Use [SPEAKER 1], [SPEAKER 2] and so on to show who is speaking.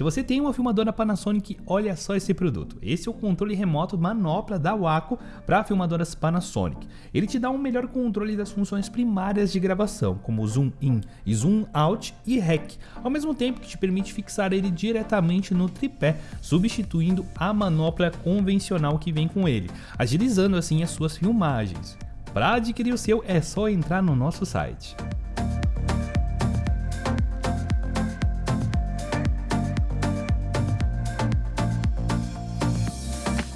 [SPEAKER 1] Se você tem uma filmadora Panasonic, olha só esse produto. Esse é o controle remoto manopla da Waco para filmadoras Panasonic. Ele te dá um melhor controle das funções primárias de gravação, como zoom in zoom out e REC, ao mesmo tempo que te permite fixar ele diretamente no tripé, substituindo a manopla convencional que vem com ele, agilizando assim as suas filmagens. Para adquirir o seu é só entrar no nosso site.